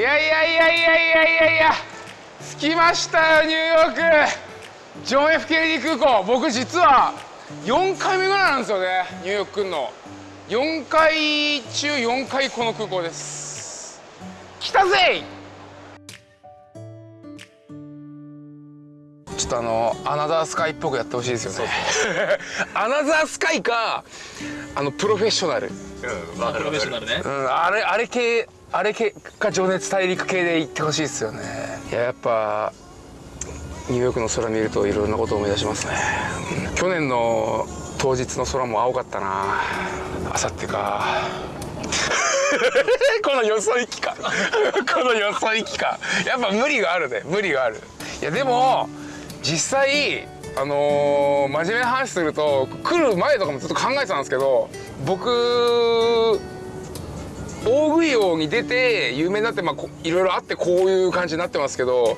いやいやいやいやいやいや。いや着きましたよニューヨーク。ジョン・ F・ ケネディ空港。僕実は4回目ぐらいなんですよねニューヨーク来るの。4回中4回この空港です。来たぜ！ちょっとあのアナザースカイっぽくやってほしいですよね。アナザースカイかあのプロフェッショナル。うんわかるわかる。うん、あれあれ系あれ系か情熱大陸系で行ってほしいですよね。いややっぱニューヨークの空見るといろんなことを思い出しますね、去年の当日の空も青かったな。あさってか。このよそ行きか。このよそ行きか。やっぱ無理があるね。無理がある。いやでも実際あのー真面目な話すると来る前とかもずっと考えてたんですけど僕大食い王に出て有名になってまあいろいろあってこういう感じになってますけど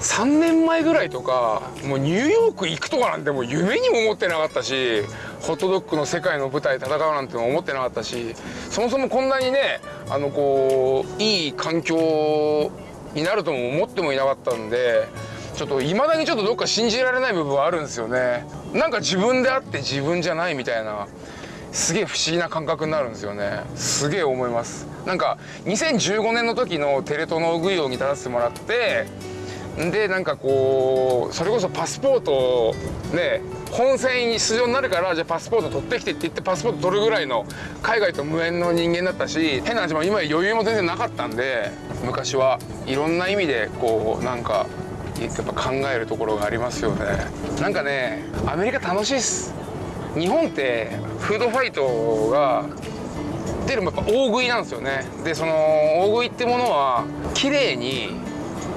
3年前ぐらいとかもうニューヨーク行くとかなんてもう夢にも思ってなかったしホットドッグの世界の舞台戦うなんても思ってなかったしそもそもこんなにねあのこういい環境になるとも思ってもいなかったんでちょっといまだにちょっとどっか信じられない部分はあるんですよね。なんか自分であって自分じゃないみたいな。すげえ不思議な感覚になるんですよね。すげえ思います。なんか2015年の時のテレ東の大食い王に立たせてもらってでなんかこうそれこそパスポートをね本戦に出場になるからじゃあパスポート取ってきてって言ってパスポート取るぐらいの海外と無縁の人間だったし変な話も今余裕も全然なかったんで昔は。いろんな意味でこうなんかやっぱ考えるところがありますよね。なんかねアメリカ楽しいっす。日本ってフードファイトがっていうのもやっぱ大食いなんですよね。でその大食いってものは綺麗に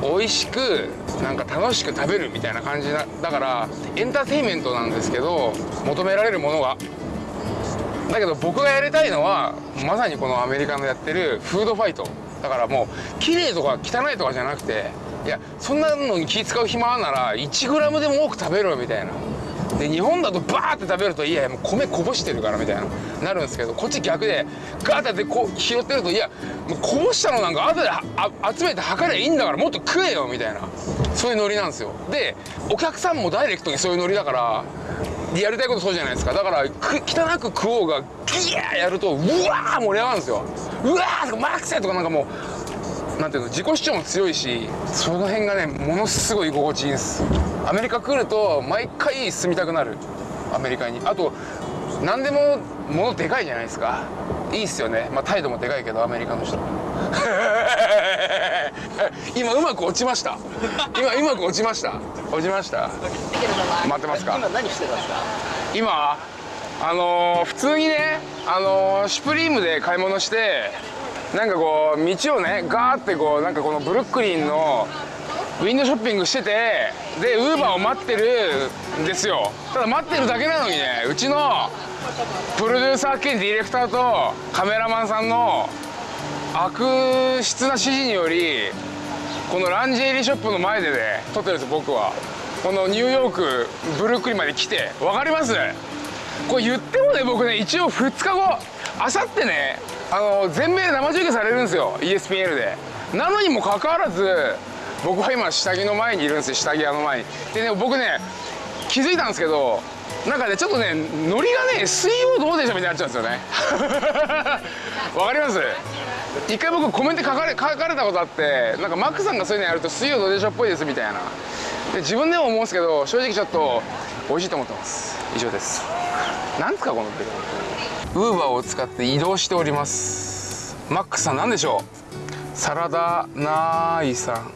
美味しくなんか楽しく食べるみたいな感じなだからエンターテインメントなんですけど求められるものが。だけど僕がやりたいのはまさにこのアメリカのやってるフードファイト。だからもう綺麗とか汚いとかじゃなくていやそんなのに気使う暇あんなら 1g でも多く食べろみたいな。で日本だとバーって食べるといやいやもう米こぼしてるからみたいななるんですけどこっち逆でガーってこう拾ってるといやもうこぼしたのなんか後で集めて測りゃいいんだからもっと食えよみたいなそういうノリなんですよ。でお客さんもダイレクトにそういうノリだからやりたいことそうじゃないですか。だから汚く食おうがギヤーやるとうわー盛り上がるんですよ。うわーとかマックスとかなんかもうなんていうの自己主張も強いしその辺がねものすごい居心地いいんです。アメリカ来ると毎回住みたくなる。アメリカに。あと何でも物でかいじゃないですか。いいっすよね。まあ態度もでかいけどアメリカの人。今うまく落ちました。今うまく落ちました。落ちました？待ってますか。今何してたんですか？今あのー普通にねあのーシュプリームで買い物してなんかこう道をねガーってこうなんかこのブルックリンのウィンドウショッピングしててでウーバーを待ってるんですよ。ただ待ってるだけなのにねうちのプロデューサー兼ディレクターとカメラマンさんの悪質な指示によりこのランジェリーショップの前でね撮ってるんです僕は。このニューヨークブルックリンまで来て。わかります？これ言ってもね僕ね一応2日後あさってねあの全米で生中継されるんですよ。ESPN で。なのにもかかわらず僕は今下着の前にいるんですよ。下着屋の前に。でね僕ね気づいたんですけどなんかねちょっとねノリがね水曜どうでしょうみたいになっちゃうんですよね。わかります？一回僕コメント書かれ書かれたことあってなんかマックさんがそういうのやると水曜どうでしょうっぽいですみたいな。で自分でも思うんですけど正直ちょっと美味しいと思ってます。以上です。なんですかこのってウーバーを使って移動しております。マックさん何でしょう？サラダナーイさん。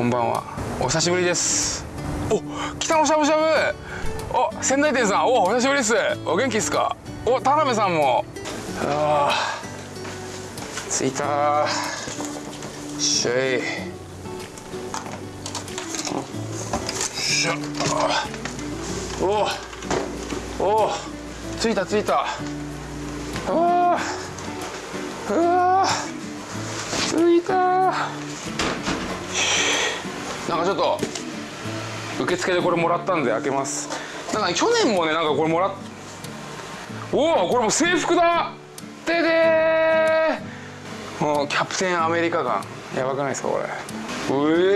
こんばんは。お久しぶりです。お北のしゃぶしゃぶ。お仙台店さん。おお久しぶりです。お元気ですか？お田辺さんも。あー着いた。しょいしょ。おお着いた着いた。あーうわ着いた。なんかちょっと受付でこれもらったんで開けます。なんか去年もねなんかこれもらっおおこれも制服だ。ででもうキャプテンアメリカ感やばくないですかこれ。う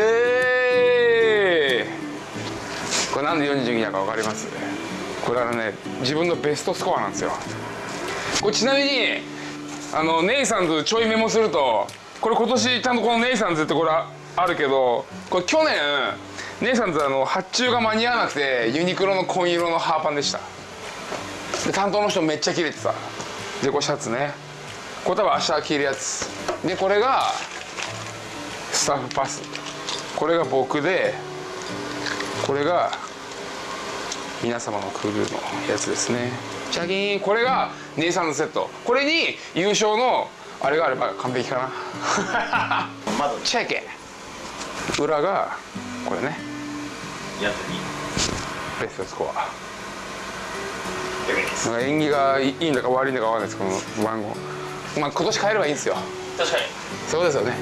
えー。これなんで42だか分かります？これはね自分のベストスコアなんですよ。これちなみにあのネイサンズちょいメモするとこれ今年ちゃんとこのネイサンズってこれあるけどこれ去年ネイサンズあの発注が間に合わなくてユニクロの紺色のハーパンでした。で担当の人めっちゃ切れてた。でこれシャツね。これ多分明日着るやつ。でこれがスタッフパス。これが僕でこれが皆様のクルーのやつですね。チャキーンこれがネイサンズセット。これに優勝のあれがあれば完璧かな。窓チェケ裏がこれね。やつに。ベストスコア。なんか縁起がいいんだか悪いんだかわかんないですこの番号。まあ今年変えればいいんですよ。確かに。そうですよね